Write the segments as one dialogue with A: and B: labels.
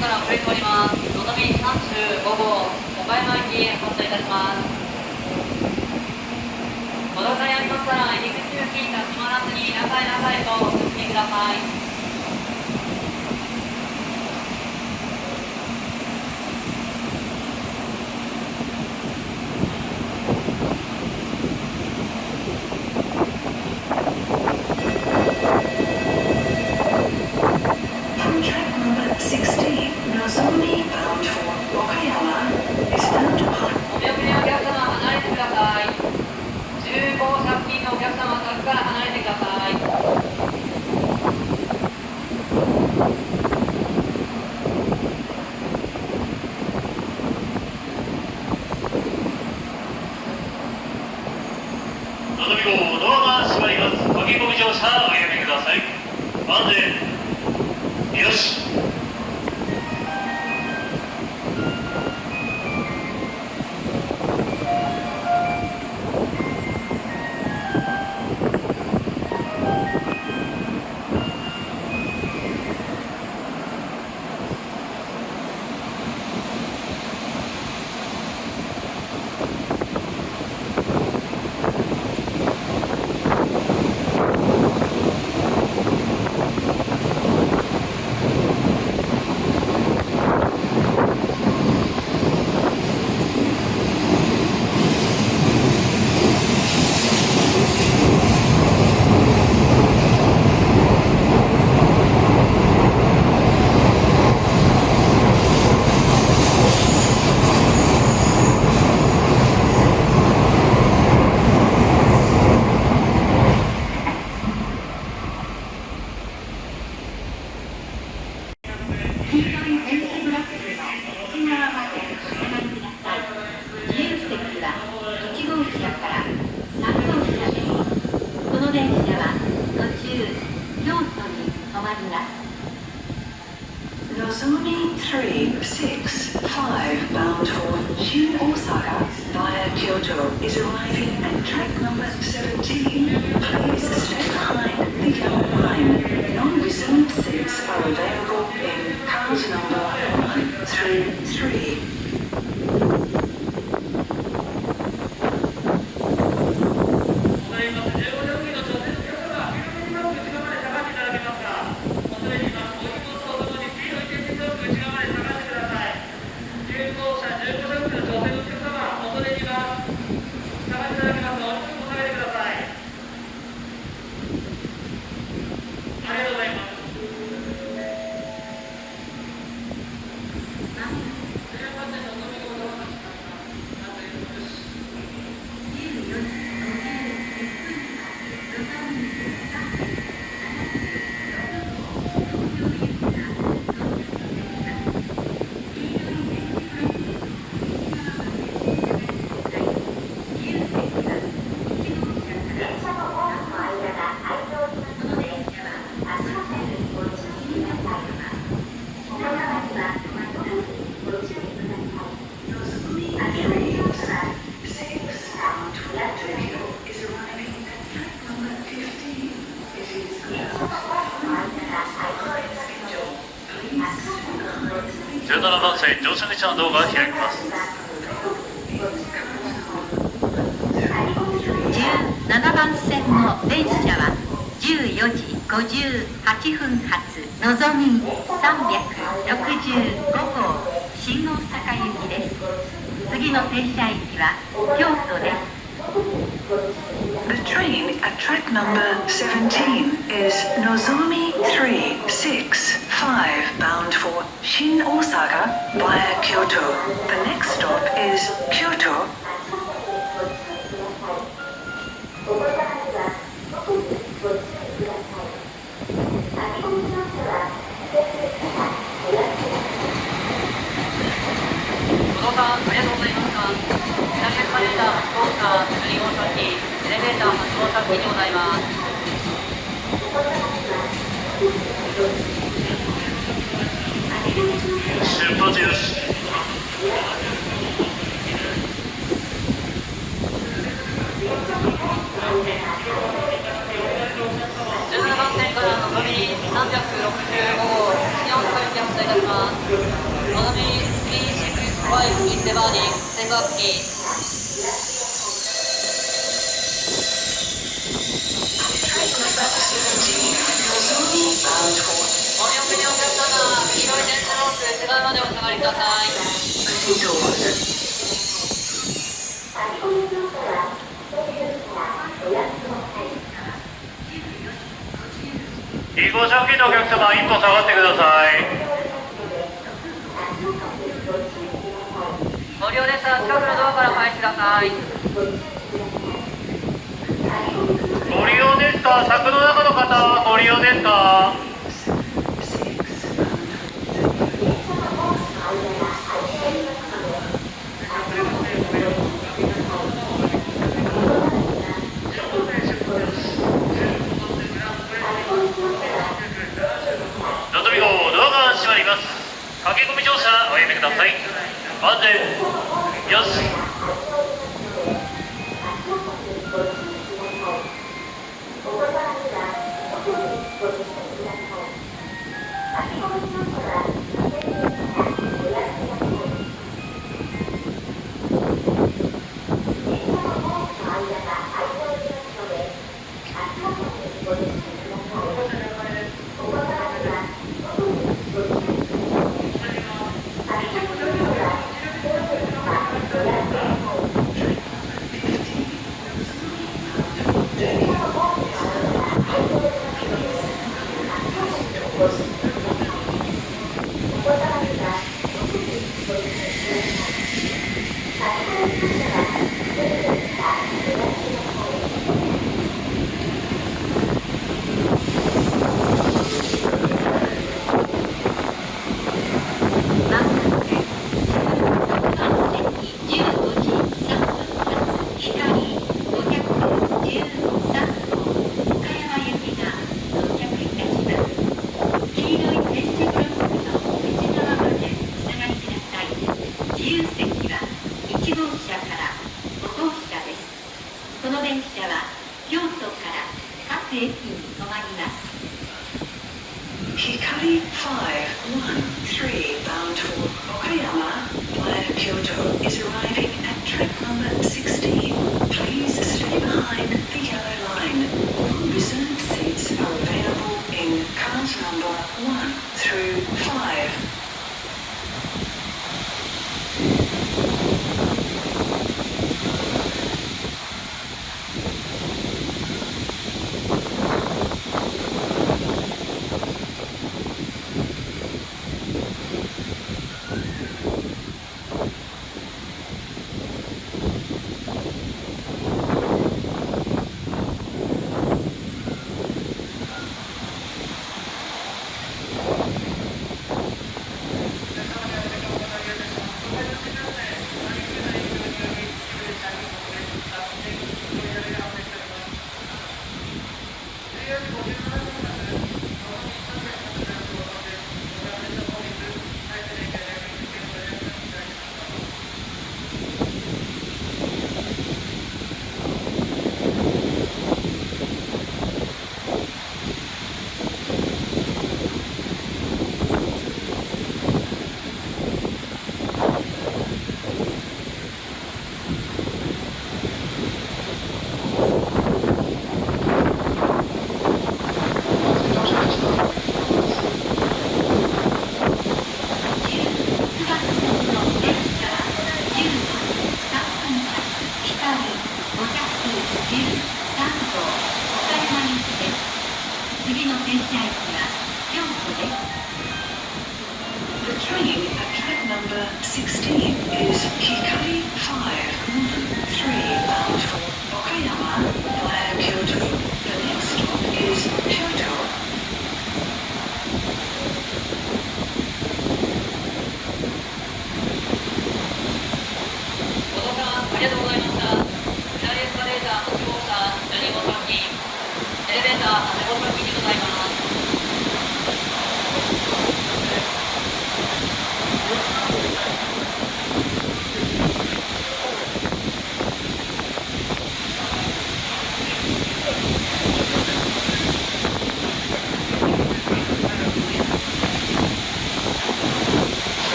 A: から遅れて
B: おります。のぞみ35号、岡山発車いたします。にありま
A: したら、入り口付近立ち回らずに、なさいなさいとお進みくだ
C: さい。線乗車口のドアが開きます
B: 17番線の電車は14時58分発のぞみ365号新大阪行きです次の停車駅は京都です
A: The train at track number 17 is Nozomi 5 bound for Shin Osaka via Kyoto. The next stop is Kyoto
D: ご乗車ありがとうございますが、左エスカレーター発動車12号車機、エレベーター発動車機でございます。
C: 出発よし
D: 17番線からのぞみ365号、新大阪行き発車いたします。のぞみ365 is departing 線路付近。
A: bound for
D: お見送りのお客様、黄色い電車ロープ、手前までお下がりください。
A: opening doors.
C: 2号車付近のお客様一歩下がってください
D: ご利用ですが、近くのドアか？らお入りください。
C: ご利用ですか？柵の中の方はご利用ですか？
E: け込
D: み乗車おやめください。全よし。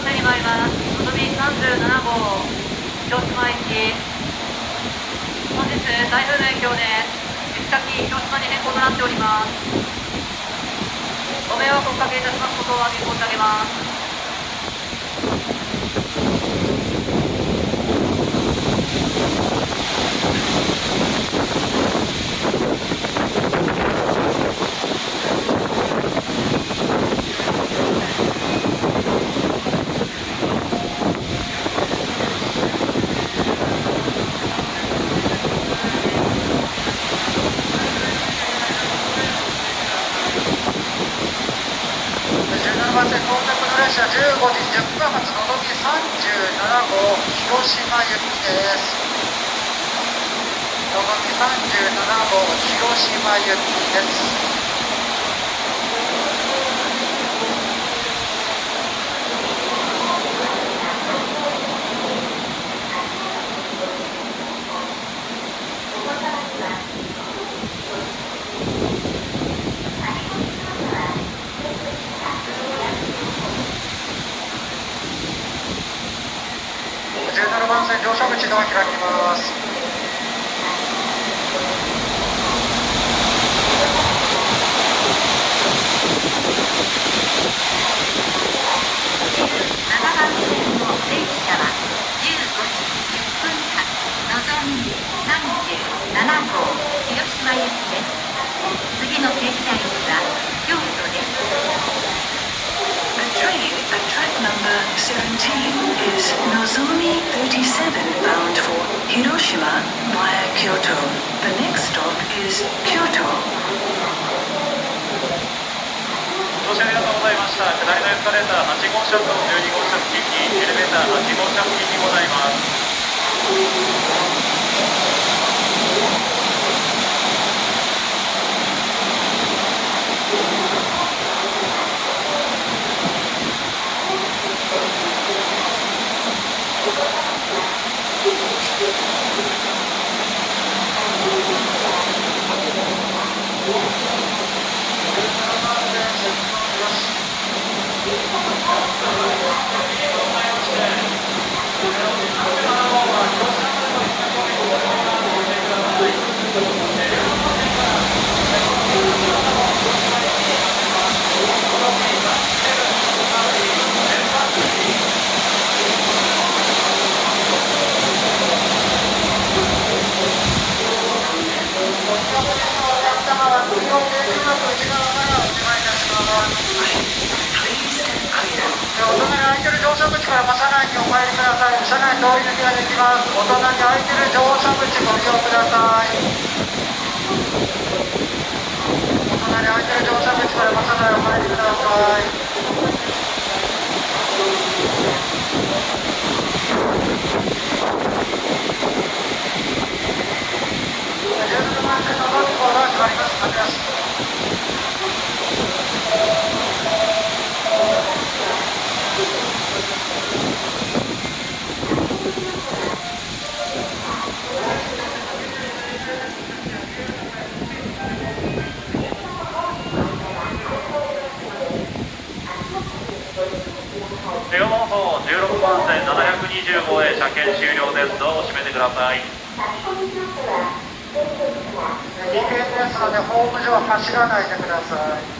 C: 車
A: に参ります。のぞみ37号広島行き本日台風の影響で行き先広島に変更となっております。ご迷惑をおかけいたします。ことをお詫び申し上げます
F: 17番線到着の列車15時10分発のぞみ37号広島行きですのぞみ37号広島行きです17番線乗車口ドア開きます
B: 7番線の電車は15時10分発のぞみ37号広島行きです次の停車駅は京都です
C: The train at track number 17 is Nozomi 37 bound for Hiroshima via Kyoto. The next stop is Kyoto.
F: ご乗車ありがとうございました下りのエスカレーター8号車と12号車付近にエレベーター8号車付近にございますから車内にお入りができます。お隣空いてる乗車口ご利用くださいお隣空いてる乗車口から車内お入りください17番線のドアが閉まります開けます両方16番線720号へ車検終了ですドアを閉めてください危険ですのでホーム上は走らないでください。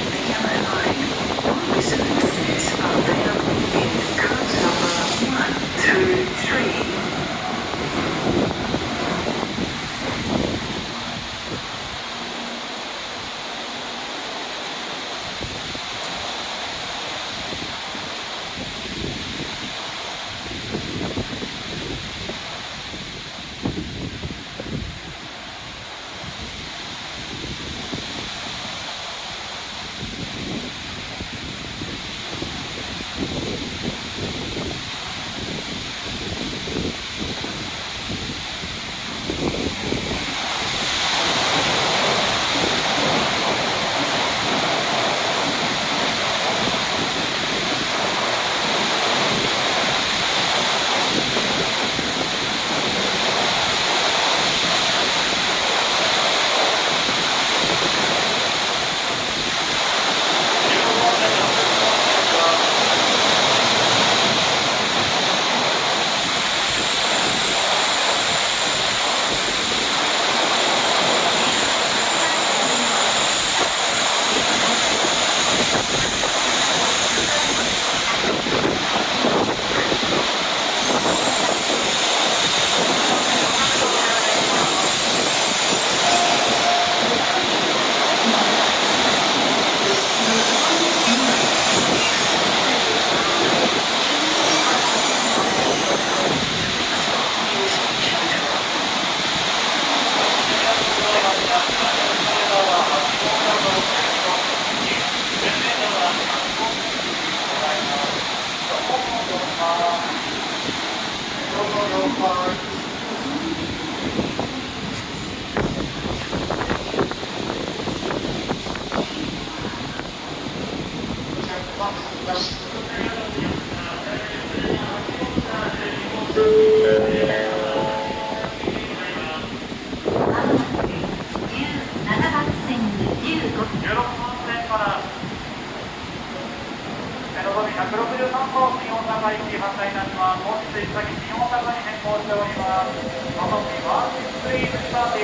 C: Contract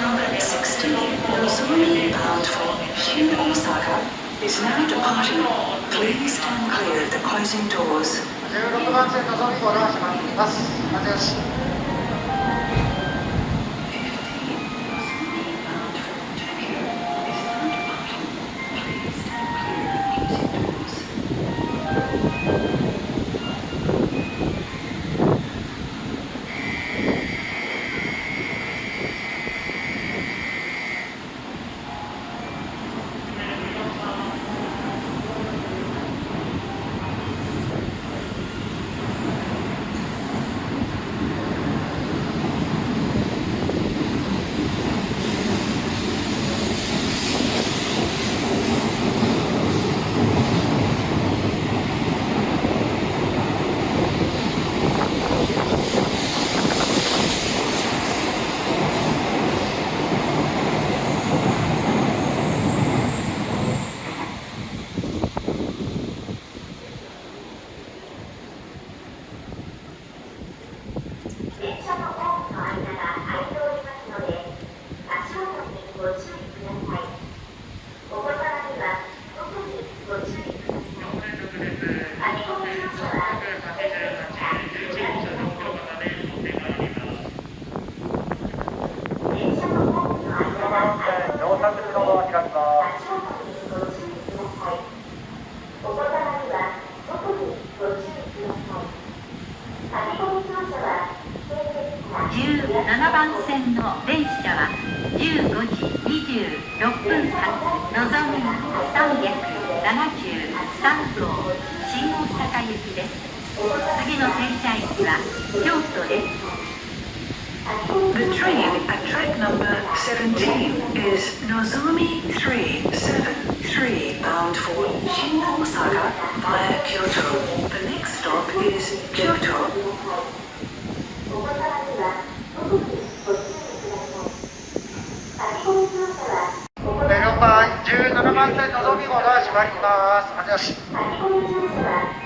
C: number
F: 16,
C: Nozomi bound for Shin Osaka, is
D: now departing. Please stand clear of the closing doors.
C: 16番線のぞみご覧します。
B: 17番線の電車は15時26分発のぞみ373号新大阪行きです次の停車駅は京都です
C: The train at track number 17 is Nozomi 373 bound for Shin Osaka via Kyoto. The next stop is Kyoto.
D: 4番17番線のぞみ号が閉まります。ありがとうございま。す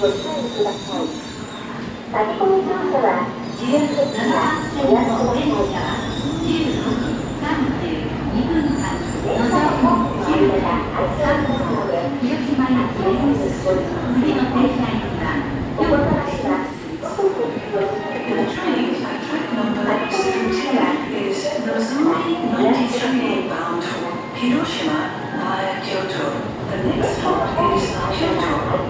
C: 17
D: 番線の
B: 電車は15時32分発のぞみ93号広島行きです次の停車駅は京都です
C: The train at track number 17 is Nozomi 93 bound for Hiroshima via Kyoto. The next stop is Kyoto.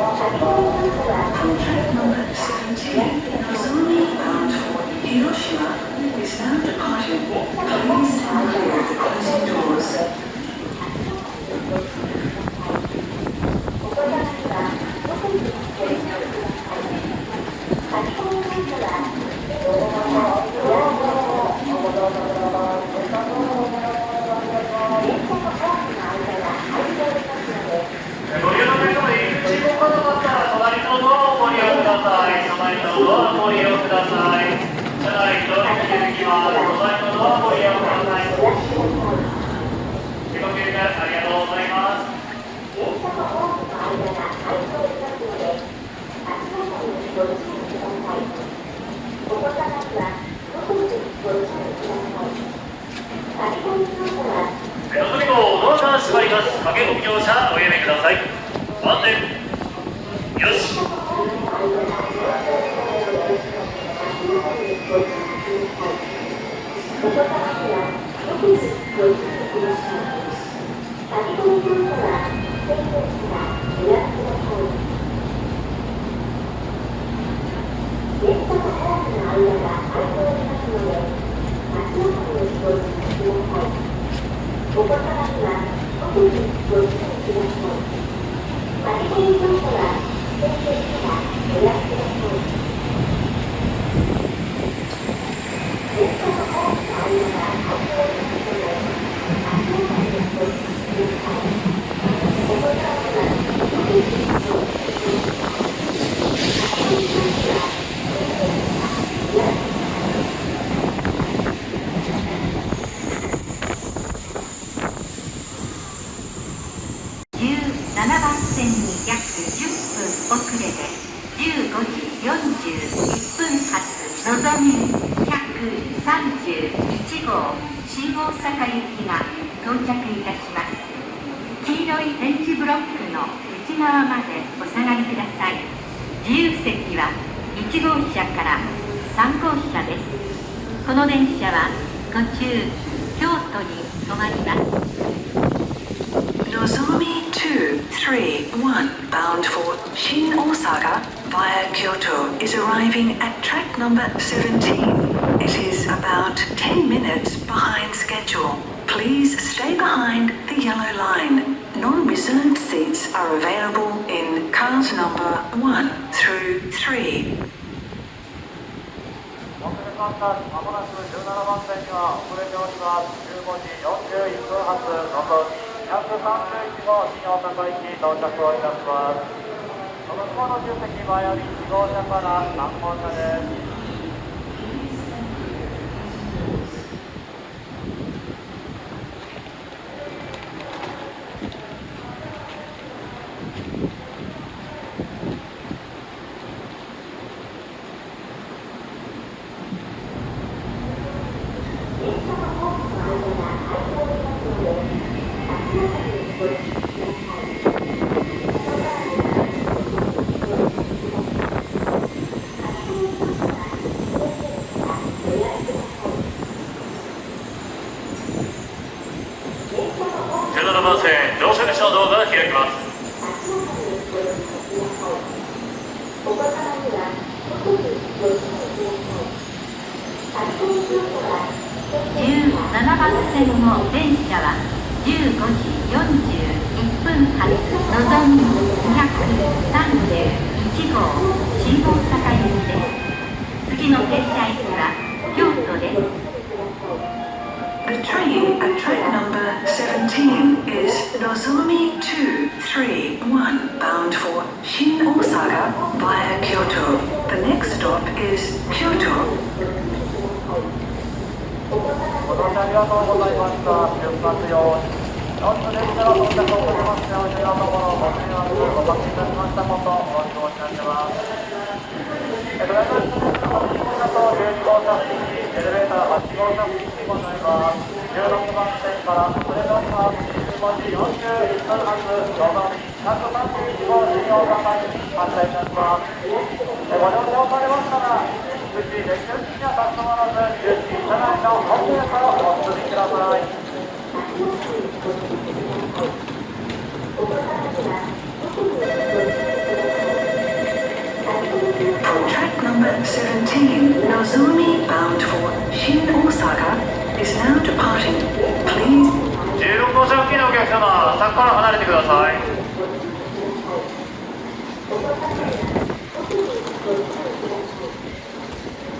F: Train number 17, bound for Hiroshima, is
B: now departing. Please beware the closing doors. 遅れで15時41分発のぞみ131号新大阪行きが到着いたします。黄色い電池ブロックの内側までお下がりください自由席は1号車から3号車です。この電車は途中京都に止まります。
C: Nozomi 231 bound for Shin Osaka via Kyoto is arriving at track number 17. It is about 10 minutes behind schedule. Please stay behind the yellow line. Non-reserved seats are available in cars number 1 through 3.
D: 遅れましたまもなく17番線には遅れております15時41分発のぞみ 131号新大阪行き到着をいたします。その向こうの重席前より1号車から3号車です
F: 17番線乗車口のドアが開きます
B: 17番線の電車は15時41分発のぞみ231号新大阪行きです次の停車駅は京都です
C: The train at track number 17 is Nozomi 231 bound for Shin Osaka via Kyoto. The next stop is Kyoto.
D: 乗車ありがとうございました出発ように4つ電車が到着をかけましてお昼のところご迷惑をおかけいたしましたことお詫び申し上げます。ドライバー室ですが8号車と12号車付近にエレベーター8号車付近にございます16番線から遅れております15時41分発のぞみ131号新大阪に発車いたしますご乗車をされましたら
C: track number 17, Nozomi bound for Shin Osaka is now departing. Please
F: 16号車付近のお客様柵から離れてください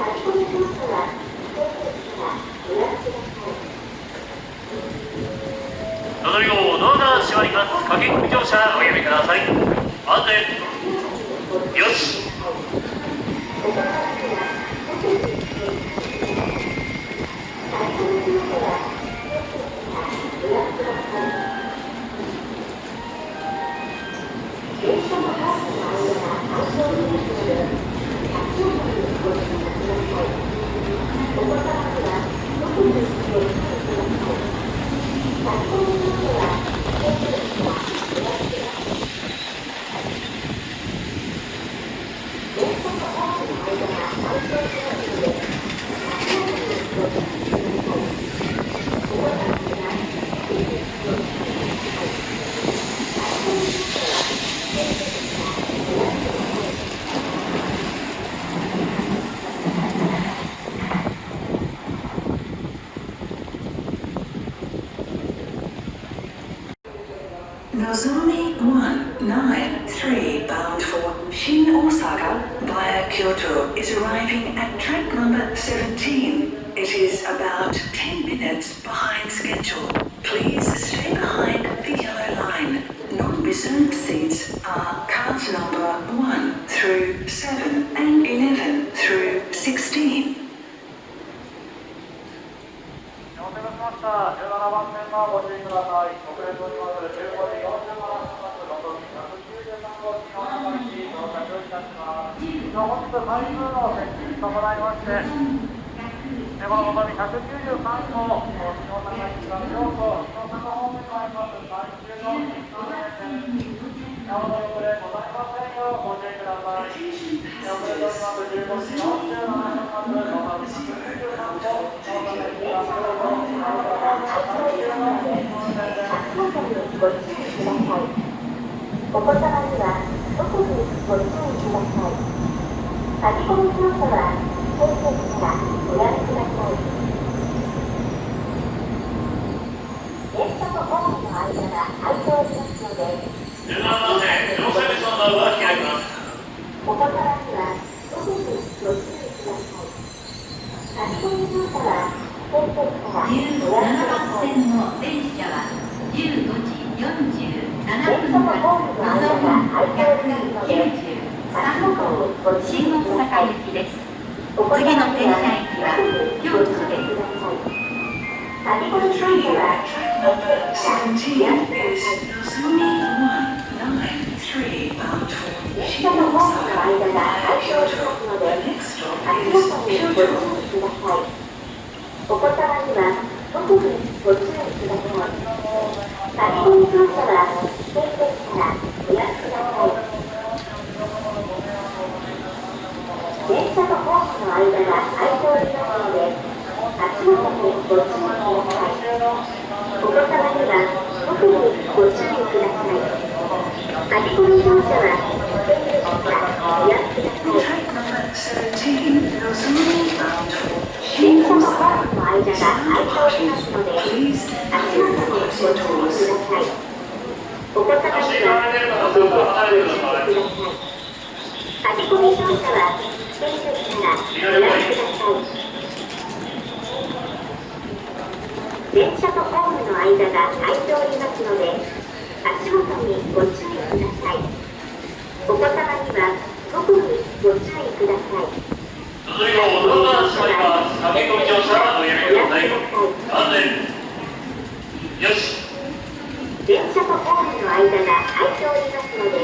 F: のぞみ号ドアが閉まります駆け込み乗車おやめください。安全よし
G: Nozomi 193 bound for Shin Osaka via Kyoto is arriving at track number 17. It is about 10 minutes behind schedule. Please stay behind the yellow line. Non-reserved seats are cars number 1 through 7 and 11 through 16.
D: お待たせしました。17番線のご注意ください。遅れております。15時40分発、のぞみ193号機の中に到着いたします。本日台風の接近に伴いまして、こののぞみ193号、日の高市から京都、日の高方面に参ります。最終の新幹線です。なおの遅れございませんようご注意ください。遅れております。15時47分発、のぞみ193号、日の高市から京都、日の高方面最終の新幹線です。
C: 足元にご注意ください。お子様には特にご注意ください。先ほど乗車は先生からご覧ください。電車とホームの間が空いておりますので、
H: 17番線乗車口のドアが開きます
C: お子様には
B: 線の電車は15時47分
C: のホームの間が空いておりますので、足元にご注
B: 新大阪。行きです次の停車
C: は
B: 駅は京都です
C: 先ほど乗車は
G: Track number 17 is Nozomi 193 bound for
C: 電
G: Shin
C: 車のホームの
G: Osaka
C: 間が
G: via
C: 空いております
G: Kyoto.
C: の
G: The
C: で、
G: next stop
C: 足
G: is
C: 元にご注
G: Kyoto.
C: ください。お子様には特にご注意ください。先ほど乗車は先生からご覧ください。電車とホームの間が空いておりますので、足元にご注意ください。お子様には特にご注意ください。先ほど乗車は先生からご覧ください。
G: 17, Nozomi bound for
C: 電車とホームの間が空いておりますので、足元にご注意ください。お子様には特にご注意ください。先ほど乗車は先生からご覧ください。電車とホームの間が空いておりますので、足元にご注意ください。お子様には特にご注意ください。
H: 続いておドアが閉まります駆け込み乗車はおやめください安全よし
C: 電車とホームの間が空いておりますので、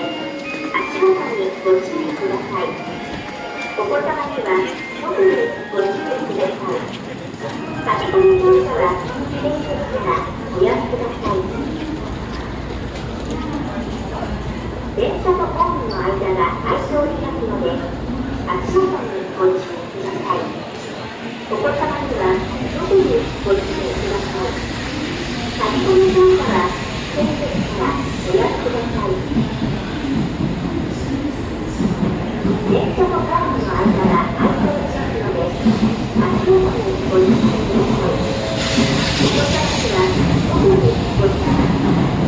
C: 足元にご注意ください。お子様には特にご注意ください。先ほど乗車は先生からご覧ください。電車とホームの間が空いておりますので、足元にご注意ください。お子様には特にご注意ください。先ほど乗車は先生からご覧ください。電車とホームの間が空いておりますので、足元にご注意ください。お子様には特にご注意ください。